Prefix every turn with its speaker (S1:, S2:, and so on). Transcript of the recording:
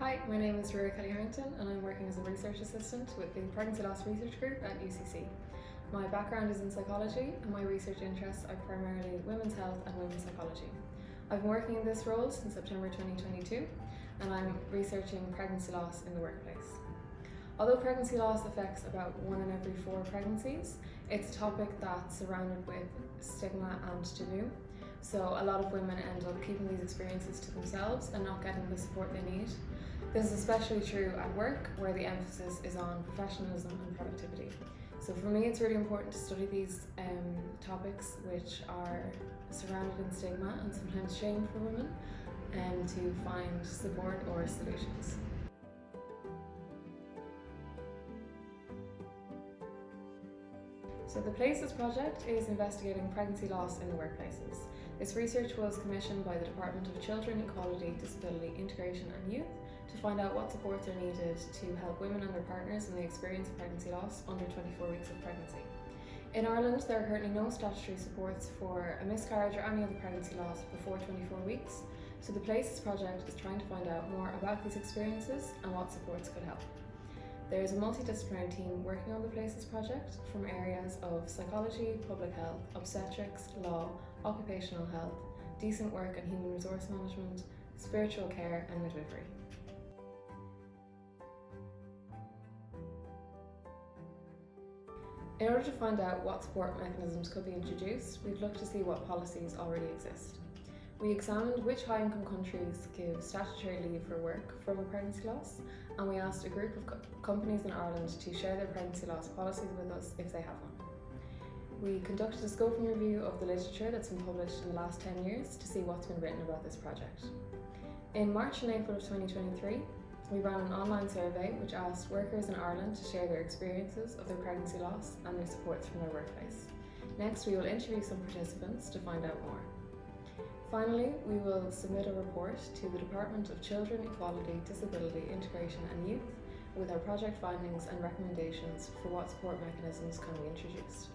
S1: Hi, my name is Rura Kelly Harrington and I'm working as a research assistant with the Pregnancy Loss Research Group at UCC. My background is in psychology and my research interests are primarily women's health and women's psychology. I've been working in this role since September 2022 and I'm researching pregnancy loss in the workplace. Although pregnancy loss affects about one in every four pregnancies, it's a topic that's surrounded with stigma and taboo. So a lot of women end up keeping these experiences to themselves and not getting the support they need. This is especially true at work where the emphasis is on professionalism and productivity. So for me it's really important to study these um, topics which are surrounded in stigma and sometimes shame for women and to find support or solutions. So the PLACES project is investigating pregnancy loss in the workplaces. This research was commissioned by the Department of Children, Equality, Disability, Integration and Youth to find out what supports are needed to help women and their partners in the experience of pregnancy loss under 24 weeks of pregnancy. In Ireland, there are currently no statutory supports for a miscarriage or any other pregnancy loss before 24 weeks, so the PLACES project is trying to find out more about these experiences and what supports could help. There is a multidisciplinary team working on the PLACES project from areas of psychology, public health, obstetrics, law, occupational health, decent work and human resource management, spiritual care and midwifery. In order to find out what support mechanisms could be introduced, we've looked to see what policies already exist. We examined which high-income countries give statutory leave for work from a pregnancy loss, and we asked a group of co companies in Ireland to share their pregnancy loss policies with us if they have one. We conducted a scoping review of the literature that's been published in the last 10 years to see what's been written about this project. In March and April of 2023, we ran an online survey which asked workers in Ireland to share their experiences of their pregnancy loss and their supports from their workplace. Next, we will interview some participants to find out more. Finally, we will submit a report to the Department of Children, Equality, Disability, Integration and Youth with our project findings and recommendations for what support mechanisms can be introduced.